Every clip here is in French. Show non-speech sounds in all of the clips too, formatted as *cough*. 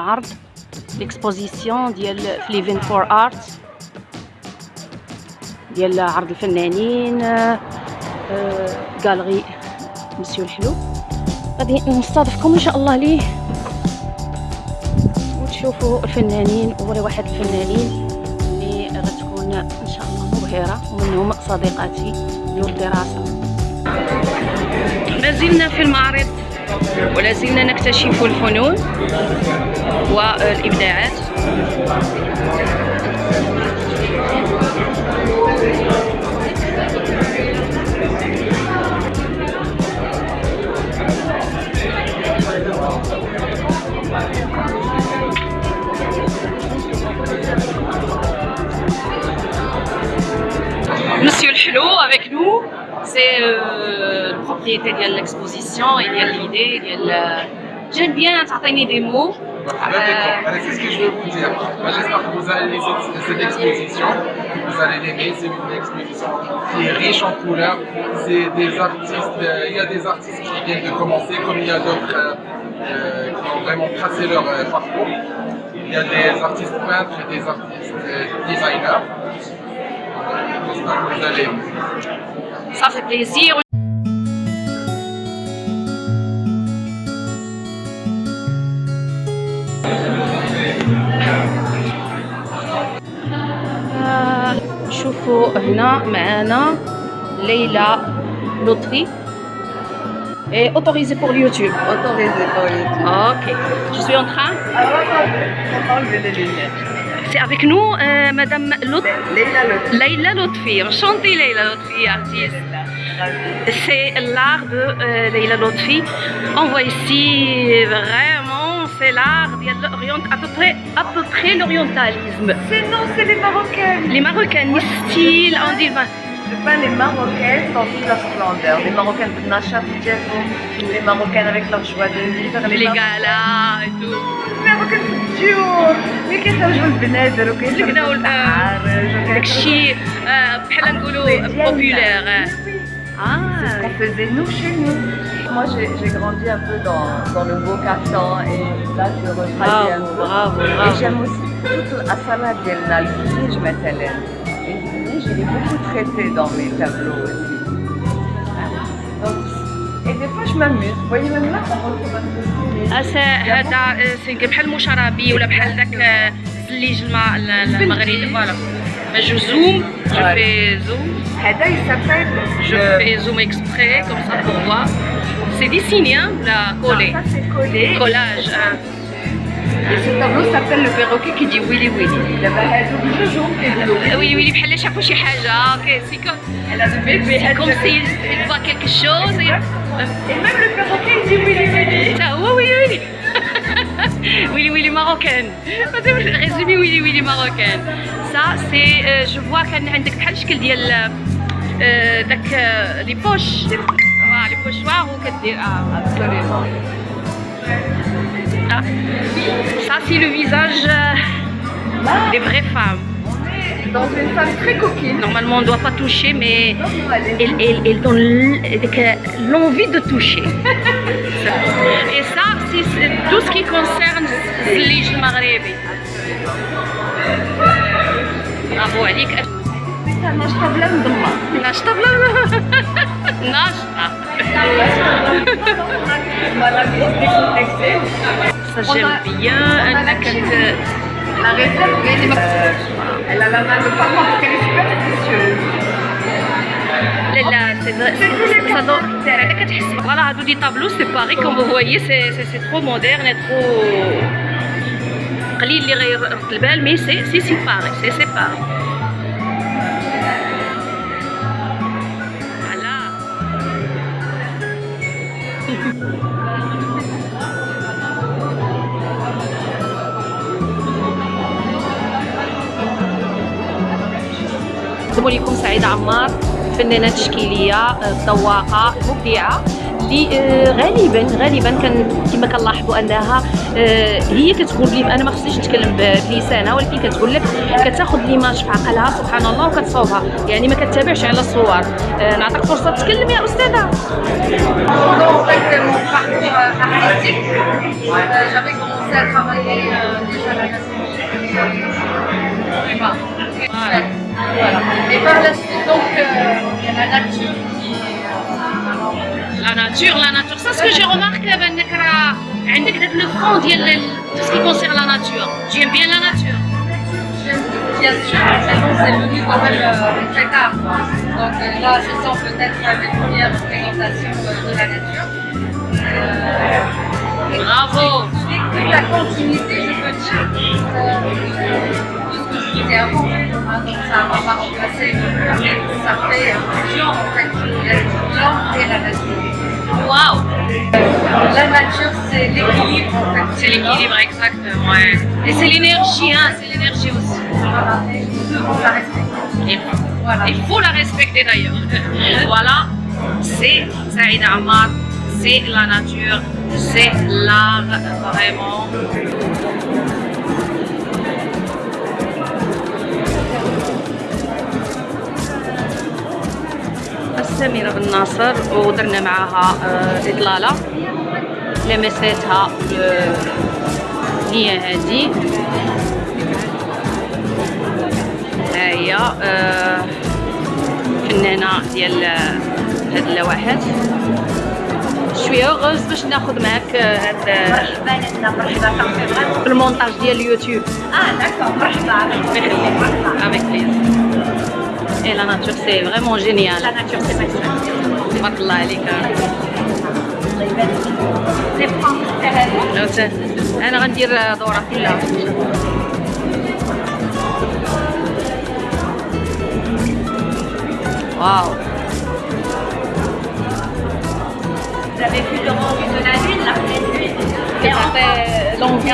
العرض ليكسبوزيسيون ديال في ليفين فور آرت ديال عرض الفنانين غالري مسيو الحلو. غادي نستضيفكم إن شاء الله ليه. وتشوفوا الفنانين واحد الفنانين اللي غتكون إن شاء الله مبهرة ومنهم صديقاتي ديال الدراسه ما زلنا في المعرض ولا زلنا نكتشف الفنون والابداعات Monsieur le Chelot avec nous, c'est euh, le propriétaire de l'exposition, il y a l'idée, il y a J'aime bien t'entraîner des mots. C'est ce que je veux vous dire. J'espère que vous allez aimer cette exposition. Vous allez l'aimer. C'est une exposition qui est riche en couleurs. C'est des artistes. Euh, il y a des artistes qui viennent de commencer, comme il y a d'autres euh, euh qui ont vraiment tracé leur euh, parcours. Il y a des artistes peintres et des artistes designers. J'espère que vous allez aimer. Ça fait plaisir. شوفوا هنا معانا ليلى لطفي Et autorisé pour YouTube. Autorisé pour YouTube. Ok. Je suis en train. Ah, enlever les lunettes. C'est avec nous euh, Madame Lut... Leila Lutfi. Leila Lutfi. Enchantée Leila Lutfi, artiste. C'est l'art de euh, Leila Lutfi. On voit ici vraiment, c'est l'art à peu près, à peu près l'orientalisme. C'est non, c'est les Marocaines. Les Marocaines, style, on dit... Je peins les Marocaines dans toute leur splendeur. Les Marocaines de Nachat les Marocaines avec leur joie de vivre. Les, les galas et tout. Les Marocaines الديور ملي كيخرجوا البنادر وكيخرجوا البحر داكشي بحال نقولوا بوبولير Ah, c'est ce qu'on faisait nous chez nous. Moi, j'ai grandi un peu dans, dans le beau Caftan et là, je retravaille un peu. Bravo, bravo. Et j'aime aussi toute la salade ديالنا الفريج مثلا. Et je l'ai beaucoup traité dans mes tableaux aussi. Donc, et des fois, je m'amuse. Vous voyez, même là, ça retrouve un peu هذا سينك بحال المشربي ولا بحال داك الزليج الماء المغربي فوالا جو زوم جو في زوم هذا يسافر جو في زوم اكسبري كوم سا بور فوا سي ديسيني ولا كولي كولاج Et ce tableau s'appelle le perroquet qui dit Willy Willy. ويلي ويلي بحال شافوا شي حاجه اوكي سي كوم كوم سي il voit quelque chose Et même le perroquet il dit Willy Willy. Ça, هو ويلي ويلي *laughs* ويلي ويلي ماروكان *laughs* ريزومي ويلي ويلي ماروكان سا سي جو فوا كان عندك بحال الشكل ديال داك لي بوش لي بوشوار وكدير اه Absolument. Ah. Ça, c'est le visage des vraies femmes. Dans une femme très coquine. Normalement, on ne doit pas toucher, mais elle, elle, elle donne l'envie de toucher. *laughs* Et ça, c'est tout ce qui concerne l'Ige Maghrebi. Bravo, Alik. ناشطة بلا مضمة ناشطة بلا ناشطة ça j'aime bien, un La réserve, euh, elle a la main de papa parce qu'elle est super précieuse. Voilà, à les tableaux, c'est Paris, comme vous voyez, c'est trop moderne et trop... mais c'est Paris, c'est Paris. زميلكم سعيد عمار فنانة تشكيلية ذواقه مبدعة اللي آه، غالبا غالبا كان كما كنلاحظوا أنها آه، هي كتقول لي أنا ما خصنيش نتكلم بلسانها ولكن كتقول لك كتاخذ ليماج في عقلها سبحان الله وكتصوبها يعني ما كتتابعش على الصور. آه، نعطيك فرصة تتكلم يا أستاذة. Voilà. Voilà. Et par la suite, donc, euh, il y a la nature qui. Euh, la nature, la nature. Ça, ce que j'ai remarqué, ben, le fond, tout ce qui concerne la nature. J'aime bien la nature. J'aime Bien sûr, c'est venu quand même très tard. Donc euh, là, je sens peut-être mes premières représentations de la nature. Bravo! Toute la continuité, je peux dire qui était avant. Hein, donc ça va pas remplacer. Ça fait fusion en fait, l'homme et la nature. Waouh La nature, c'est l'équilibre en fait. C'est l'équilibre, exact. Ouais. Et c'est l'énergie, hein, c'est l'énergie aussi. Voilà, et la respecter. Voilà. Il faut la respecter d'ailleurs. *laughs* voilà, c'est Saïd Ahmad, c'est la nature, c'est l'art vraiment. سميرة بن ناصر ودرنا معاها آه، إطلالة. لمساتها آه، هي هذه ها هي آه، فنانة ديال هاد اللوحات. شوية غوز باش ناخذ معاك هاد مرحبا مرحبا مرحبا. في المونتاج ديال اليوتيوب. آه داكور مرحبا. افيك بليزير اي لا ناتور سي فريمون جينيال La nature, c'est magnifique. تبارك الله عليك Les plantes لو ت- انا غندير آه، دوره كلها واو Vous avez vu le rendu de la lune, la pleine lune Et en- كتعطي لونفي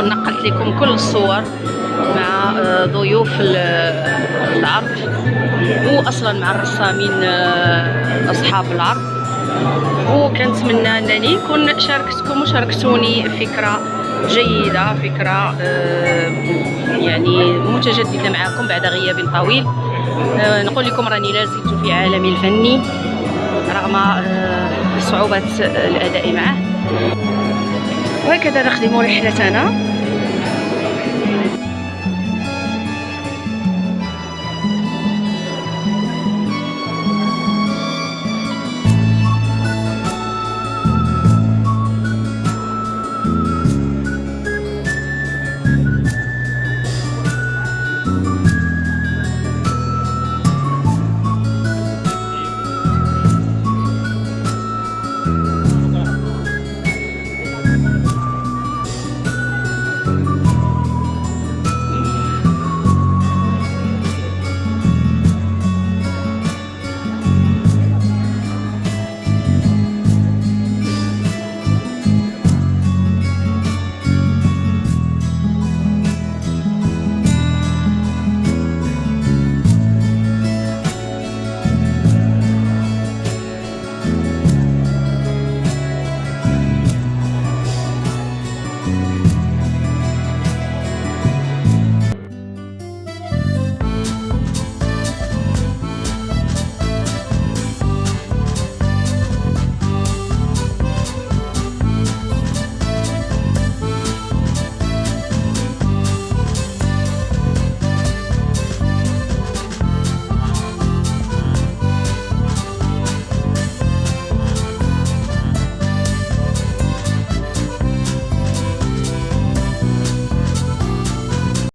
انني نكون نقلت لكم كل الصور مع آه، ضيوف ال- العرض. واصلا مع الرسامين آه، أصحاب العرض. وكنتمنى أنني نكون شاركتكم وشاركتوني فكرة جيدة فكرة آه، يعني متجددة معكم بعد غياب طويل. آه، نقول لكم راني لا زلت في عالمي الفني رغم آه، صعوبة الأداء معه. وهكذا نخدم رحلتنا.